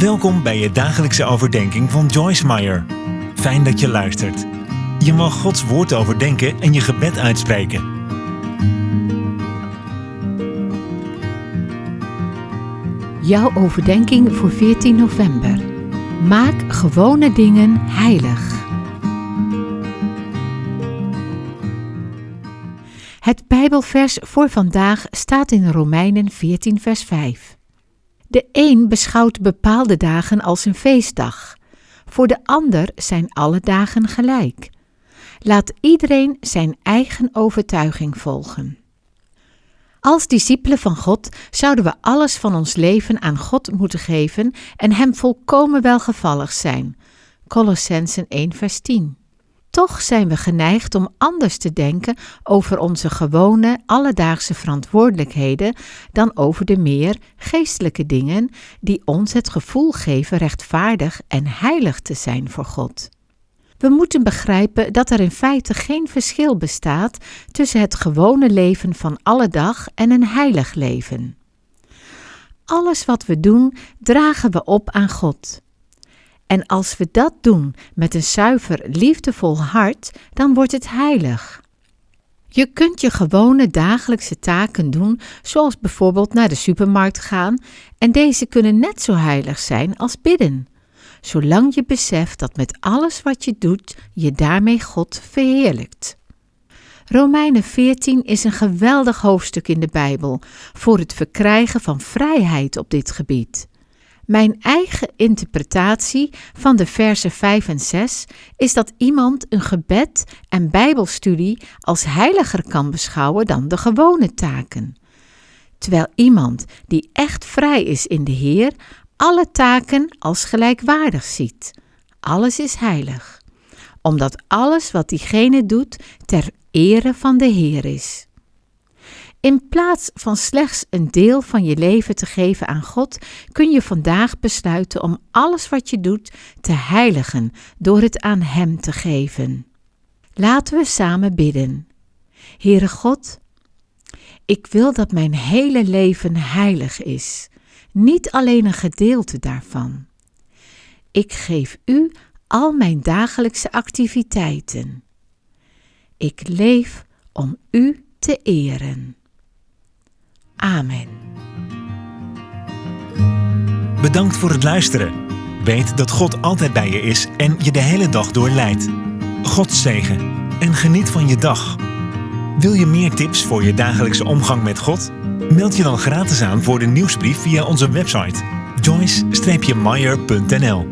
Welkom bij je dagelijkse overdenking van Joyce Meyer. Fijn dat je luistert. Je mag Gods woord overdenken en je gebed uitspreken. Jouw overdenking voor 14 november. Maak gewone dingen heilig. Het Bijbelvers voor vandaag staat in Romeinen 14, vers 5. De een beschouwt bepaalde dagen als een feestdag, voor de ander zijn alle dagen gelijk. Laat iedereen zijn eigen overtuiging volgen. Als discipelen van God zouden we alles van ons leven aan God moeten geven en Hem volkomen welgevallig zijn. Colossensen 1 vers 10. Toch zijn we geneigd om anders te denken over onze gewone alledaagse verantwoordelijkheden dan over de meer geestelijke dingen die ons het gevoel geven rechtvaardig en heilig te zijn voor God. We moeten begrijpen dat er in feite geen verschil bestaat tussen het gewone leven van alle dag en een heilig leven. Alles wat we doen, dragen we op aan God. En als we dat doen met een zuiver, liefdevol hart, dan wordt het heilig. Je kunt je gewone dagelijkse taken doen, zoals bijvoorbeeld naar de supermarkt gaan, en deze kunnen net zo heilig zijn als bidden, zolang je beseft dat met alles wat je doet, je daarmee God verheerlijkt. Romeinen 14 is een geweldig hoofdstuk in de Bijbel voor het verkrijgen van vrijheid op dit gebied. Mijn eigen interpretatie van de versen 5 en 6 is dat iemand een gebed en Bijbelstudie als heiliger kan beschouwen dan de gewone taken. Terwijl iemand die echt vrij is in de Heer alle taken als gelijkwaardig ziet. Alles is heilig, omdat alles wat diegene doet ter ere van de Heer is. In plaats van slechts een deel van je leven te geven aan God, kun je vandaag besluiten om alles wat je doet te heiligen door het aan Hem te geven. Laten we samen bidden. Heere God, ik wil dat mijn hele leven heilig is, niet alleen een gedeelte daarvan. Ik geef U al mijn dagelijkse activiteiten. Ik leef om U te eren. Amen. Bedankt voor het luisteren. Weet dat God altijd bij je is en je de hele dag door leidt. God zegen en geniet van je dag. Wil je meer tips voor je dagelijkse omgang met God? Meld je dan gratis aan voor de nieuwsbrief via onze website joyce-meyer.nl